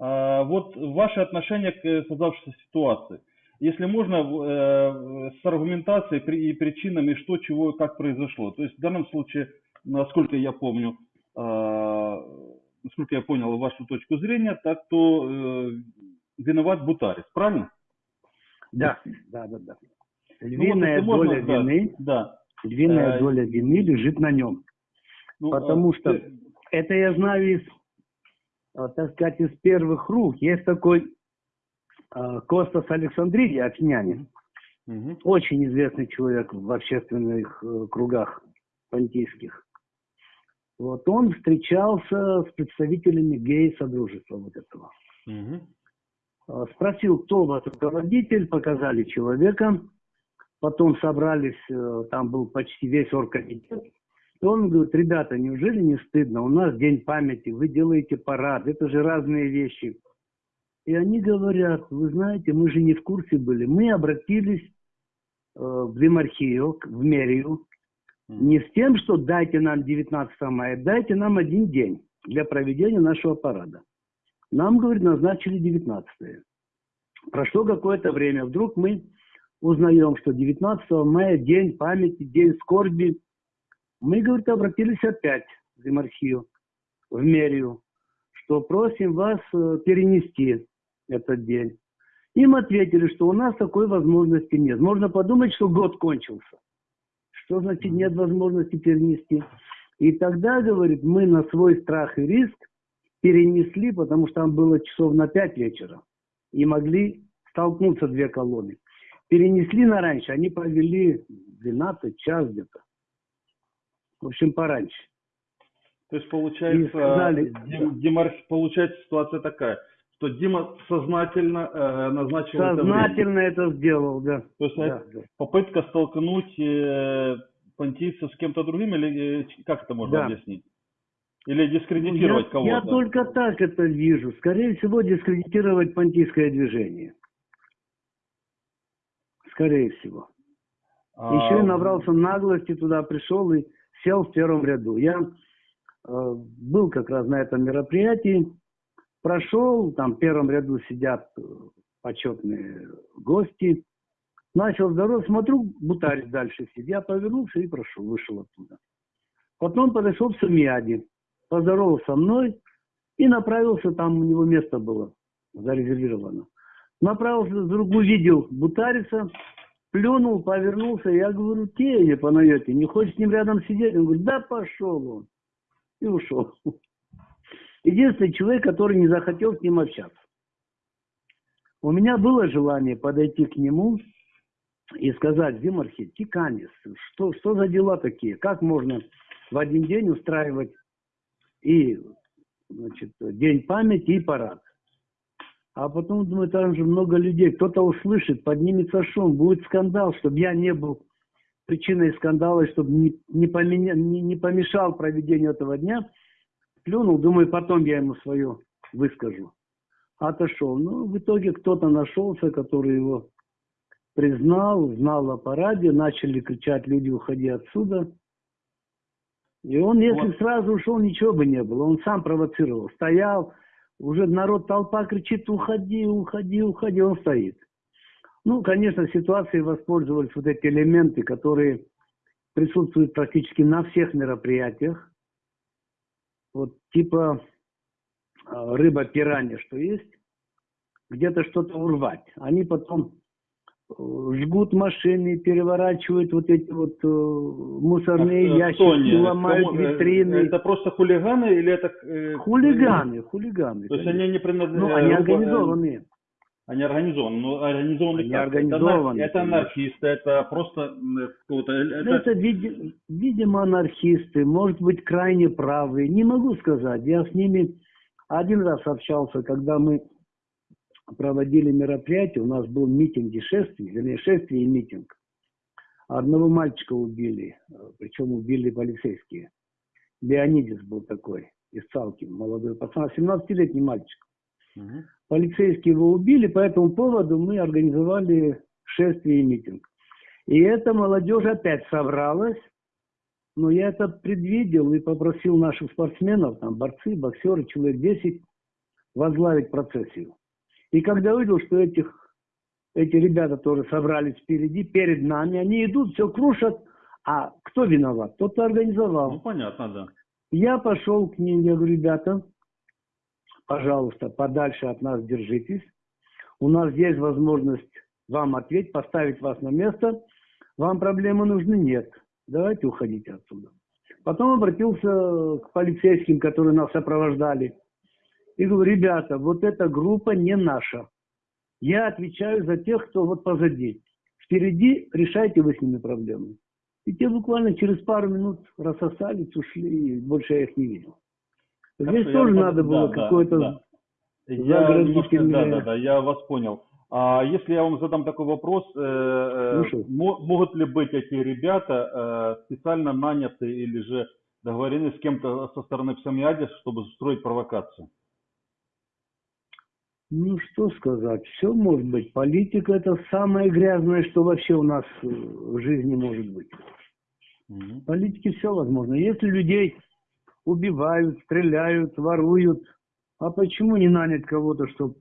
А, вот ваше отношение к создавшейся ситуации. Если можно, э, с аргументацией и причинами, что, чего, как произошло. То есть в данном случае, насколько я помню, а, насколько я понял вашу точку зрения, так то э, виноват Бутарис, правильно? Да, да, да, да. Львиная ну, вот, доля можно, вины, да, львиная э, доля вины лежит на нем. Ну, Потому а, что ты... это я знаю из, так сказать, из первых рук. Есть такой а, Костас Александридий, афинянин. Угу. Очень известный человек в общественных э, кругах понтийских. Вот он встречался с представителями гей-содружества вот этого. Угу. Спросил, кто вас руководитель, показали человека. Потом собрались, э, там был почти весь оргкомитет. И он говорит, ребята, неужели не стыдно? У нас день памяти, вы делаете парад, это же разные вещи. И они говорят, вы знаете, мы же не в курсе были. Мы обратились э, в Демархию, в мэрию, не с тем, что дайте нам 19 мая, дайте нам один день для проведения нашего парада. Нам, говорит, назначили 19 -е. Прошло какое-то время, вдруг мы узнаем, что 19 мая день памяти, день скорби. Мы, говорит, обратились опять в Демархию, в мэрию, что просим вас э, перенести этот день. Им ответили, что у нас такой возможности нет. Можно подумать, что год кончился. Что значит нет возможности перенести? И тогда, говорит, мы на свой страх и риск перенесли, потому что там было часов на 5 вечера. И могли столкнуться две колонны перенесли на раньше, они провели 12 час где-то. В общем, пораньше. То есть получается, сказали, Дима, получается ситуация такая, что Дима сознательно э, назначил Сознательно это, это сделал, да. То есть да, да. попытка столкнуть э, понтийцев с кем-то другим, или э, как это можно да. объяснить? Или дискредитировать кого-то? Я только так это вижу. Скорее всего, дискредитировать понтийское движение скорее всего. А... Еще и набрался наглости, туда пришел и сел в первом ряду. Я э, был как раз на этом мероприятии, прошел, там в первом ряду сидят э, почетные гости. Начал здороваться, смотрю, бутарь дальше сидит. Я повернулся и прошел, вышел оттуда. Потом подошел к Самиаде, поздоровался со мной и направился, там у него место было зарезервировано. Направился, вдруг увидел Бутариса, плюнул, повернулся. Я говорю, те по Панайоте, не хочешь с ним рядом сидеть? Он говорит, да пошел он. И ушел. Единственный человек, который не захотел с ним общаться. У меня было желание подойти к нему и сказать, Зимархи, Тиканис, что, что за дела такие? Как можно в один день устраивать и значит, день памяти и парад? А потом, думаю, там же много людей. Кто-то услышит, поднимется шум, будет скандал, чтобы я не был причиной скандала, чтобы не, не, поменя, не, не помешал проведению этого дня. Плюнул, думаю, потом я ему свое выскажу. Отошел. Ну, в итоге кто-то нашелся, который его признал, знал о параде, начали кричать люди, уходи отсюда. И он, если вот. сразу ушел, ничего бы не было. Он сам провоцировал. Стоял, уже народ, толпа кричит, уходи, уходи, уходи, он стоит. Ну, конечно, ситуацией воспользовались вот эти элементы, которые присутствуют практически на всех мероприятиях. Вот типа а, рыба пиранья, что есть, где-то что-то урвать. Они потом жгут машины, переворачивают вот эти вот э, мусорные а, ящики, Тони, ломают кому, э, витрины. Это просто хулиганы или это... Хулиганы, хулиганы. То есть они не принадлежат... Ну, они организованные. Они организованы, но организованы они как? организованы. Это, это анархисты, это просто кто-то... Это, это види, видимо, анархисты, может быть, крайне правые, не могу сказать. Я с ними один раз общался, когда мы проводили мероприятие, у нас был митинг и шествие, вернее, шествие и митинг. Одного мальчика убили, причем убили полицейские. Леонидис был такой, из Цалкин, молодой пацан, 17-летний мальчик. Угу. Полицейские его убили, по этому поводу мы организовали шествие и митинг. И эта молодежь опять собралась, но я это предвидел и попросил наших спортсменов, там борцы, боксеры, человек 10, возглавить процессию. И когда увидел, что этих, эти ребята тоже собрались впереди, перед нами, они идут, все крушат, а кто виноват? Тот, кто организовал. Ну, понятно, да. Я пошел к ним, я говорю, ребята, пожалуйста, подальше от нас держитесь. У нас есть возможность вам ответить, поставить вас на место. Вам проблемы нужны? Нет. Давайте уходите отсюда. Потом обратился к полицейским, которые нас сопровождали. И говорю, ребята, вот эта группа не наша. Я отвечаю за тех, кто вот позади. Впереди решайте вы с ними проблемы. И те буквально через пару минут рассосались, ушли, и больше я их не видел. Здесь Хорошо, тоже я- надо да, было да, какое-то... да. Я немножко, да, да, да, я вас понял. А если я вам задам такой вопрос, э, э, могут ли быть эти ребята э, специально наняты или же договорены с кем-то со стороны Псамиадис, чтобы устроить провокацию? Ну, что сказать, все может быть. Политика это самое грязное, что вообще у нас э, в жизни может быть. В политике все возможно. Если людей убивают, стреляют, воруют, а почему не нанять кого-то, чтобы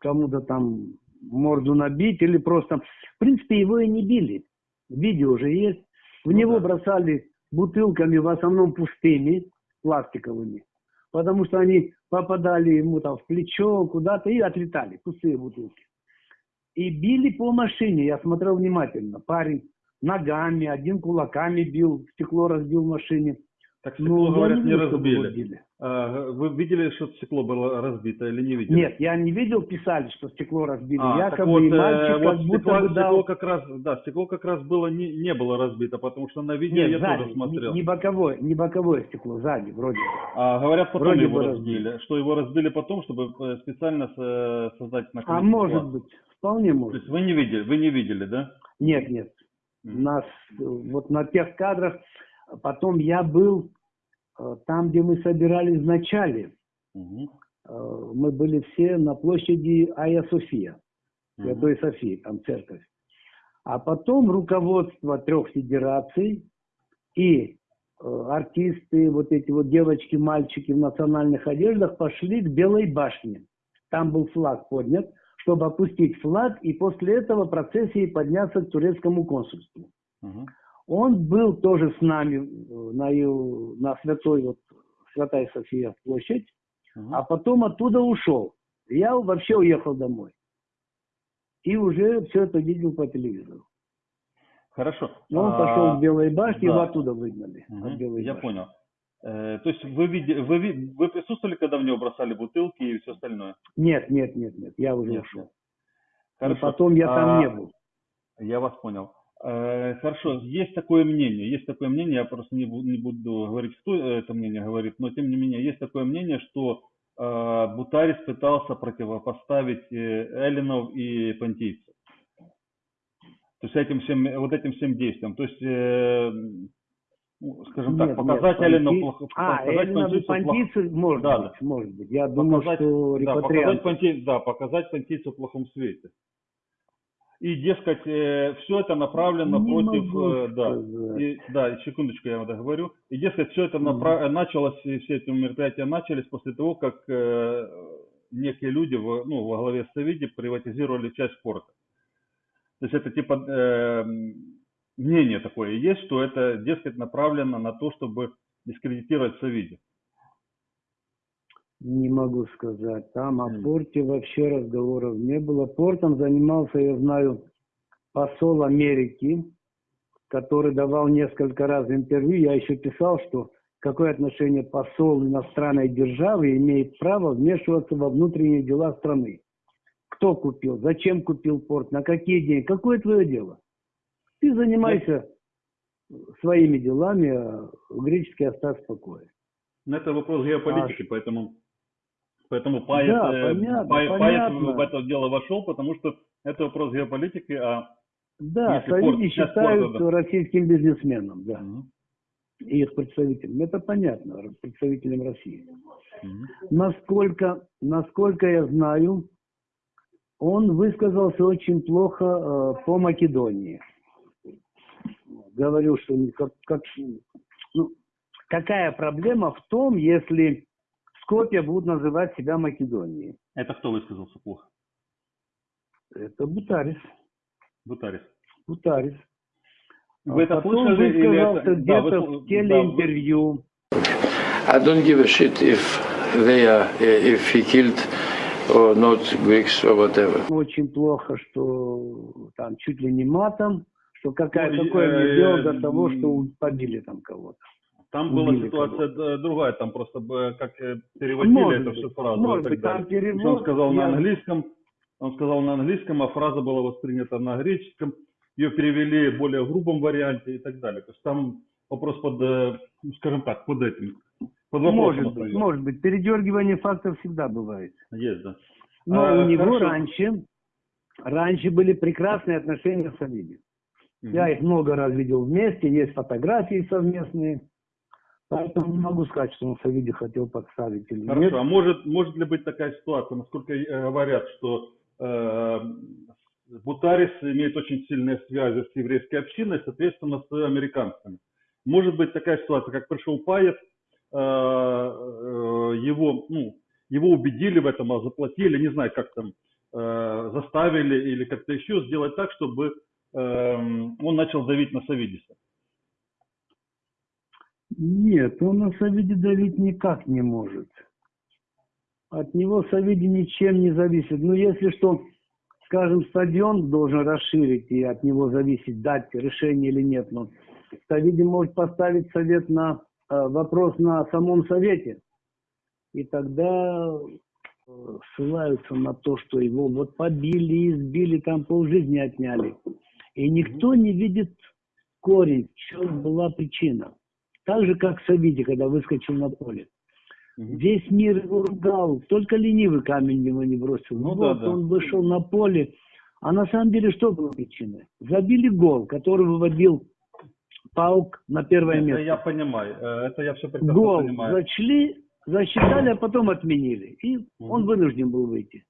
кому-то там морду набить или просто... В принципе, его и не били. Видео уже есть. В Ну него да. бросали бутылками, в основном пустыми, пластиковыми. Потому что они попадали ему там в плечо, куда-то и отлетали, пустые бутылки. И били по машине, я смотрел внимательно. Парень ногами, один кулаками бил, стекло разбил в машине. Так Ну, стекло, я говорят, не его разбили. били. А, Вы видели, что стекло было разбито или не видели? Нет, я не видел, писали, что стекло разбили. А, так Якобы вот, и э, мальчик вот как будто стекло, бы дал... стекло как раз, да, стекло как раз было не, не было разбито, потому что на видео Нет, я сзади, тоже смотрел. Не, не боковое, не боковое стекло, сзади вроде. А говорят, потом Вроде его разбили. Что его разбили потом, чтобы э, специально со- создать А наконец, может ситуацию. быть, вполне То может. есть вы не видели, вы не видели, да? Нет, нет. У Мгм. нас э, вот на тех кадрах, потом я был э, там, где мы собирались в начале. Мгм. Э, Мы были все на площади Айя София. Святой Софии, там церковь. А потом руководство трех федераций и э, артисты, вот эти вот девочки, мальчики в национальных одеждах пошли к Белой башне. Там был флаг поднят, чтобы опустить флаг и после этого процессии подняться к турецкому консульству. Мгм. Он был тоже с нами э, на, на Святой, вот, Святая София площадь, Мгм. а потом оттуда ушел. Я вообще уехал домой. И уже все это видел по телевизору. Хорошо. Но он А, пошел к Белой башне, да. его оттуда выгнали. мгм, от Белой Я башни. понял. Э, то есть вы, вы, вы присутствовали, когда в него бросали бутылки и все остальное? Нет, нет, нет, нет, я уже Нет, ушел. нет. И Хорошо. потом я там А, не был. Я вас понял. Э, Хорошо, есть такое мнение, есть такое мнение, я просто не буду, не буду говорить, кто это мнение говорит, но тем не менее есть такое мнение, что э, Бутарис пытался противопоставить э, эллинов и понтийцев. То есть этим всем, вот этим всем действиям. То есть, э, ну, скажем так, Нет, показать нет, эллинов понти- плохо, А, плохо- понтийцы, может Да, быть, может быть. Я показать, что да, показать, репатрианты. понти- да, показать понтийцев в плохом свете. И, дескать, все это направлено Не против... э, да, и, да, секундочку, я вам договорю. И, дескать, все это напра- началось, и все эти мероприятия начались после того, как э, некие люди во, ну, во главе с Савиди приватизировали часть порта. То есть это типа э, мнение такое есть, что это, дескать, направлено на то, чтобы дискредитировать Савиди. Не могу сказать. Там о порте вообще разговоров не было. Портом занимался, я знаю, посол Америки, который давал несколько раз интервью. Я еще писал, что какое отношение посол иностранной державы имеет право вмешиваться во внутренние дела страны. Кто купил, зачем купил порт, на какие деньги, какое твое дело? Ты занимайся своими делами, а греческий оставь в покое. Но это вопрос геополитики, поэтому, поэтому Паец, Да, понятно, Паец- понятно. В это дело вошел, потому что это вопрос геополитики, а Да, сейчас считают порт, да. российским бизнесменом, да, Мгм. и их представителем. Это понятно, представителем России. Мгм. Насколько, насколько я знаю, он высказался очень плохо э, по Македонии. Говорил, что как, как- ну, какая проблема в том, если Скопья будут называть себя Македонией. Это кто высказался плохо? Это Бутарис. Бутарис. Бутарис. Вы А это потом слышали высказался это... Да, где-то вы- в да, телеинтервью. I don't give a shit if they are, if he killed or not Greeks or whatever. Очень плохо, что там чуть ли не матом, что какая, Ну, какое э, дело до э, того, что побили там кого-то. Там была ситуация другая, там просто бы как э, переводили Может эту всю фразу может и так быть, там далее. перевод, Он сказал на я- английском, он сказал на английском, а фраза была воспринята на греческом, ее перевели в более грубом варианте и так далее. То есть там вопрос под, э, ну, скажем так, под этим, под Может быть, может быть. Передергивание фактов всегда бывает. Есть, да. Но А, у него хорошо. раньше, раньше были прекрасные отношения с. Мгм. Я их много раз видел вместе, есть фотографии совместные. Поэтому не могу сказать, что он с Авиди хотел подставить или Хорошо, нет. а может, может ли быть такая ситуация, насколько э, говорят, что э, Бутарис имеет очень сильные связи с еврейской общиной, соответственно, с американцами. Может быть такая ситуация, как пришел Паев, э, э, его, ну, его убедили в этом, а заплатили, не знаю, как там, э, заставили или как-то еще сделать так, чтобы э, он начал давить на Савидиса. Нет, он на Савиди давить никак не может. От него Савиди ничем не зависит. Ну, если что, скажем, стадион должен расширить, и от него зависит, дать решение или нет. Но Савиди может поставить совет на э, вопрос на самом совете. И тогда э, ссылаются на то, что его вот побили, избили, там полжизни отняли. И никто не видит корень, в чем была причина. Так же, как Савиди, когда выскочил на поле. Мгм. Весь мир его ругал, только ленивый камень его не бросил. Ну вот да, да. он вышел на поле, а на самом деле что было причиной? Забили гол, который выводил Паук на первое Это место. я понимаю, э, это я все прекрасно Гол понимаю. зачли, засчитали, а потом отменили. И Мгм. он вынужден был выйти.